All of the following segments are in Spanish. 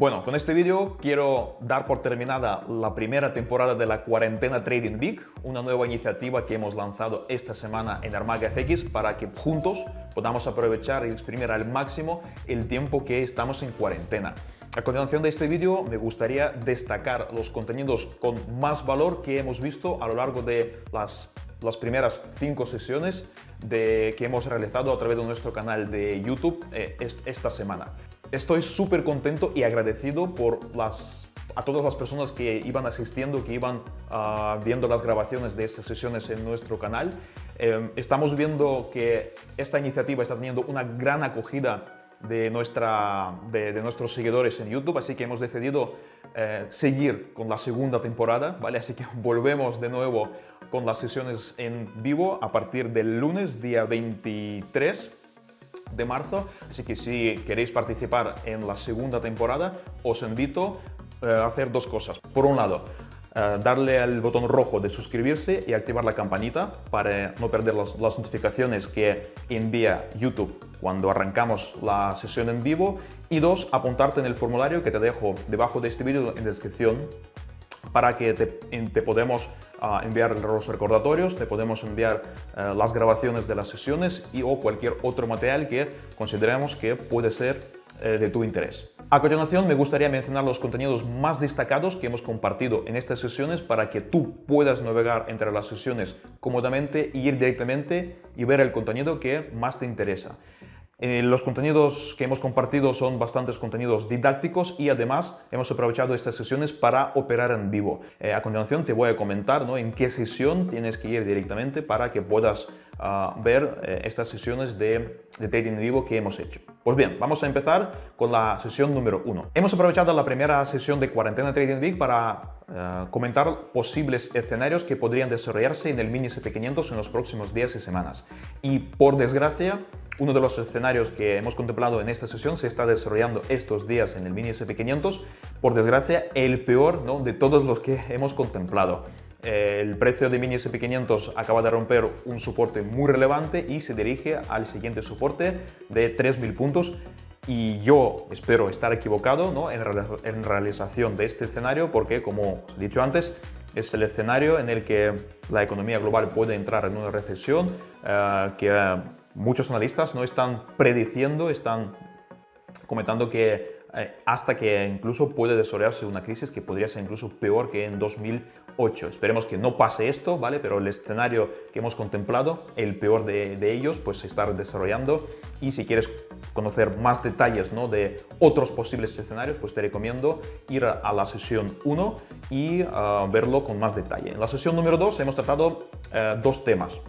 Bueno, con este vídeo quiero dar por terminada la primera temporada de la Cuarentena Trading Week, una nueva iniciativa que hemos lanzado esta semana en Armaga para que juntos podamos aprovechar y exprimir al máximo el tiempo que estamos en cuarentena. A continuación de este vídeo me gustaría destacar los contenidos con más valor que hemos visto a lo largo de las, las primeras cinco sesiones que hemos realizado a través de nuestro canal de YouTube eh, esta semana. Estoy súper contento y agradecido por las, a todas las personas que iban asistiendo, que iban uh, viendo las grabaciones de estas sesiones en nuestro canal. Eh, estamos viendo que esta iniciativa está teniendo una gran acogida de, nuestra, de, nuestros seguidores en YouTube, así que hemos decidido eh, seguir con la segunda temporada, ¿vale? Así que volvemos de nuevo con las sesiones en vivo a partir del lunes, día 23 de marzo, así que si queréis participar en la segunda temporada, os invito eh, a hacer dos cosas. Por un lado, eh, darle al botón rojo de suscribirse y activar la campanita para no perder las, notificaciones que envía YouTube cuando arrancamos la sesión en vivo. Y dos, apuntarte en el formulario que te dejo debajo de este vídeo en descripción para que te, te podemos uh, enviar los recordatorios, te podemos enviar uh, las grabaciones de las sesiones y o cualquier otro material que consideremos que puede ser uh, de tu interés. A continuación me gustaría mencionar los contenidos más destacados que hemos compartido en estas sesiones para que tú puedas navegar entre las sesiones cómodamente y ir directamente y ver el contenido que más te interesa. Eh, los contenidos que hemos compartido son bastantes contenidos didácticos y además hemos aprovechado estas sesiones para operar en vivo. Eh, a continuación te voy a comentar ¿no? en qué sesión tienes que ir directamente para que puedas uh, ver eh, estas sesiones de, de, trading en vivo que hemos hecho. Pues bien, vamos a empezar con la sesión número uno. Hemos aprovechado la primera sesión de Cuarentena Trading Week para uh, comentar posibles escenarios que podrían desarrollarse en el mini SP500 en los próximos días y semanas. Y por desgracia, uno de los escenarios que hemos contemplado en esta sesión se está desarrollando estos días en el Mini SP500. Por desgracia, el peor ¿no? de todos los que hemos contemplado. El precio de Mini SP500 acaba de romper un soporte muy relevante y se dirige al siguiente soporte de 3.000 puntos y yo espero estar equivocado ¿no? en, en, realización de este escenario porque, como he dicho antes, es el escenario en el que la economía global puede entrar en una recesión uh, que muchos analistas no están prediciendo, están comentando que eh, hasta que incluso puede desarrollarse una crisis que podría ser incluso peor que en 2008. Esperemos que no pase esto, ¿vale? Pero el escenario que hemos contemplado, el peor de, ellos, pues se está desarrollando y si quieres conocer más detalles ¿no? de otros posibles escenarios, pues te recomiendo ir a la sesión 1 y uh, verlo con más detalle. En la sesión número 2 hemos tratado uh, dos temas.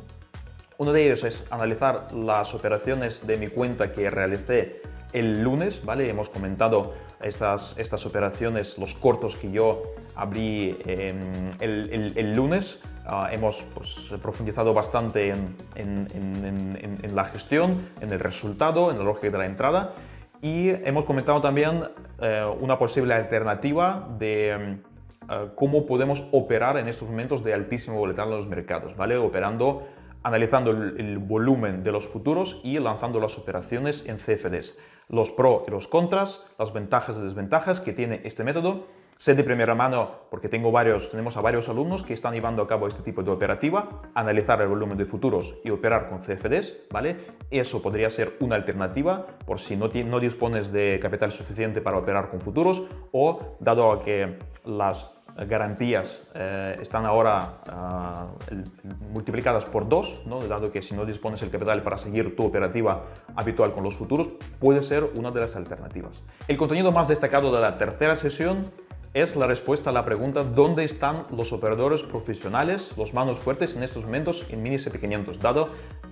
Uno de ellos es analizar las operaciones de mi cuenta que realicé el lunes, ¿vale? Hemos comentado estas, estas operaciones, los cortos que yo abrí eh, el, lunes. Uh, hemos pues, profundizado bastante en, la gestión, en el resultado, en la lógica de la entrada y hemos comentado también uh, una posible alternativa de uh, cómo podemos operar en estos momentos de altísimo volatilidad en los mercados, ¿vale? Operando analizando el, volumen de los futuros y lanzando las operaciones en CFDs. Los pros y los contras, las ventajas y desventajas que tiene este método. Sé de primera mano, porque tengo varios, tenemos a varios alumnos que están llevando a cabo este tipo de operativa, analizar el volumen de futuros y operar con CFDs, ¿vale? Eso podría ser una alternativa por si no, no dispones de capital suficiente para operar con futuros o dado a que las garantías eh, están ahora uh, multiplicadas por dos, ¿no? dado que si no dispones el capital para seguir tu operativa habitual con los futuros, puede ser una de las alternativas. El contenido más destacado de la tercera sesión es la respuesta a la pregunta ¿dónde están los operadores profesionales, los manos fuertes en estos momentos en mini SP500? Dado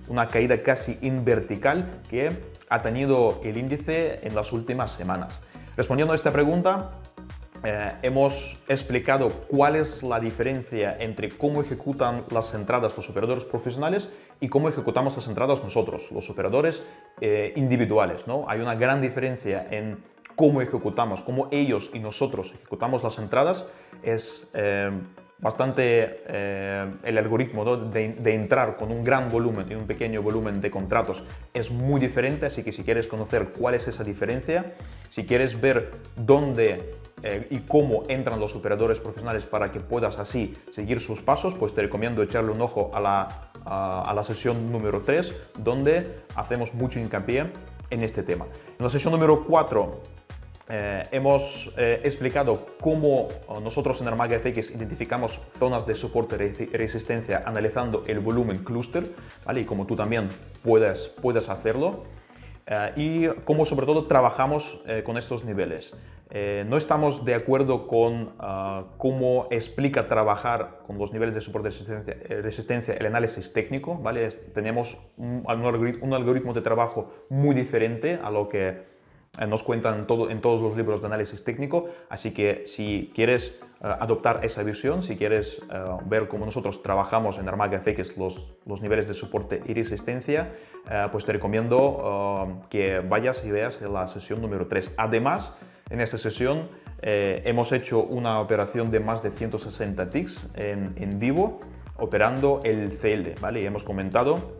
una caída casi invertical que ha tenido el índice en las últimas semanas. Respondiendo a esta pregunta, eh, hemos explicado cuál es la diferencia entre cómo ejecutan las entradas los operadores profesionales y cómo ejecutamos las entradas nosotros, los operadores eh, individuales. ¿no? Hay una gran diferencia en cómo ejecutamos, cómo ellos y nosotros ejecutamos las entradas. Es, eh, bastante eh, el algoritmo de, de, entrar con un gran volumen y un pequeño volumen de contratos es muy diferente, así que si quieres conocer cuál es esa diferencia, si quieres ver dónde eh, y cómo entran los operadores profesionales para que puedas así seguir sus pasos, pues te recomiendo echarle un ojo a la, a, la sesión número 3, donde hacemos mucho hincapié en este tema. En la sesión número 4 eh, hemos eh, explicado cómo nosotros en Armaga FX identificamos zonas de soporte y resistencia analizando el volumen cluster, ¿vale? y como tú también puedes, puedes hacerlo. Eh, y cómo sobre todo trabajamos eh, con estos niveles. Eh, no estamos de acuerdo con ah, cómo explica trabajar con los niveles de soporte de resistencia, el análisis técnico. ¿vale? Tenemos un, un algoritmo de trabajo muy diferente a lo que eh, nos cuentan todo, en todos los libros de análisis técnico, así que si quieres eh, adoptar esa visión, si quieres eh, ver cómo nosotros trabajamos en Armaga FX los, los niveles de soporte y resistencia, pues te recomiendo que vayas y veas la sesión número 3. Además, en esta sesión hemos hecho una operación de más de 160 ticks en, en vivo, operando el CL, ¿vale? Y hemos comentado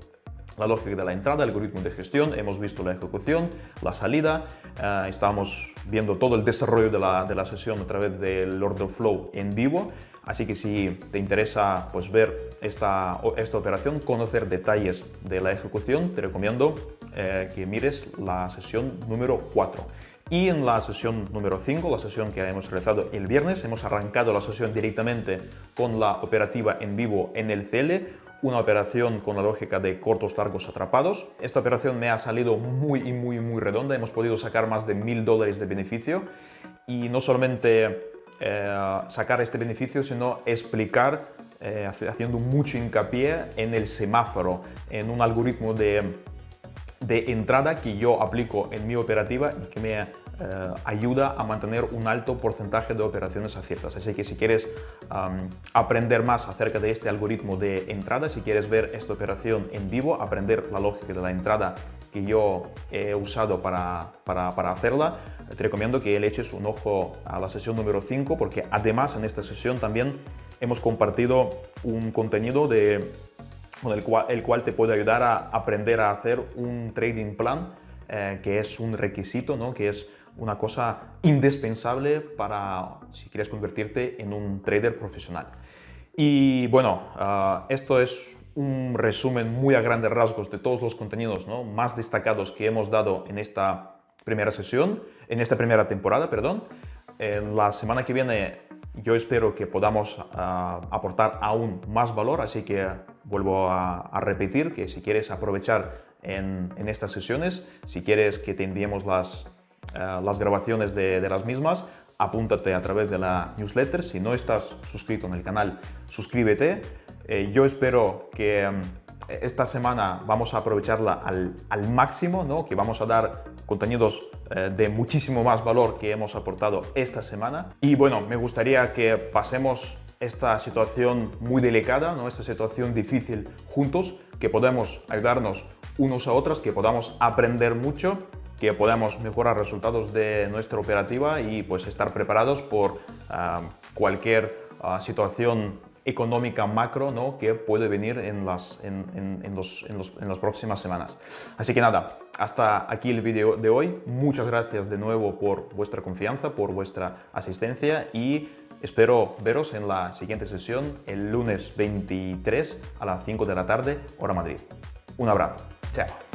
la lógica de la entrada, el algoritmo de gestión, hemos visto la ejecución, la salida, eh, estamos viendo todo el desarrollo de la, de la, sesión a través del order flow en vivo, así que si te interesa pues, ver esta, esta operación, conocer detalles de la ejecución, te recomiendo eh, que mires la sesión número 4. Y en la sesión número 5, la sesión que hemos realizado el viernes, hemos arrancado la sesión directamente con la operativa en vivo en el CL, una operación con la lógica de cortos largos atrapados. Esta operación me ha salido muy y muy muy redonda, hemos podido sacar más de mil dólares de beneficio y no solamente eh, sacar este beneficio, sino explicar, eh, haciendo mucho hincapié en el semáforo, en un algoritmo de, de entrada que yo aplico en mi operativa y que me eh, ayuda a mantener un alto porcentaje de operaciones aciertas. Así que si quieres aprender más acerca de este algoritmo de entrada, si quieres ver esta operación en vivo, aprender la lógica de la entrada que yo he usado para, para, para hacerla, te recomiendo que le eches un ojo a la sesión número 5 porque además en esta sesión también hemos compartido un contenido de, con el cual, el cual te puede ayudar a aprender a hacer un trading plan eh, que es un requisito, ¿no? que es una cosa indispensable para si quieres convertirte en un trader profesional. Y bueno, ah, esto es un resumen muy a grandes rasgos de todos los contenidos más destacados que hemos dado en esta primera sesión, en esta primera temporada, perdón. En la semana que viene yo espero que podamos ah, aportar aún más valor, así que vuelvo a, repetir que si quieres aprovechar en, en, estas sesiones, si quieres que te enviemos las eh, las grabaciones de, las mismas, apúntate a través de la newsletter. Si no estás suscrito en el canal, suscríbete. Eh, yo espero que mm, esta semana vamos a aprovecharla al, al máximo, ¿no? que vamos a dar contenidos de muchísimo más valor que hemos aportado esta semana. Y bueno, me gustaría que pasemos esta situación muy delicada, ¿no? esta situación difícil juntos, que podamos ayudarnos unos a otros, que podamos aprender mucho que podamos mejorar resultados de nuestra operativa y pues estar preparados por ah, cualquier ah, situación económica macro ¿no? que puede venir en las, en, en, los, en, las próximas semanas. Así que nada, hasta aquí el vídeo de hoy. Muchas gracias de nuevo por vuestra confianza, por vuestra asistencia y espero veros en la siguiente sesión el lunes 23 a las 5 de la tarde, hora Madrid. Un abrazo. Chao.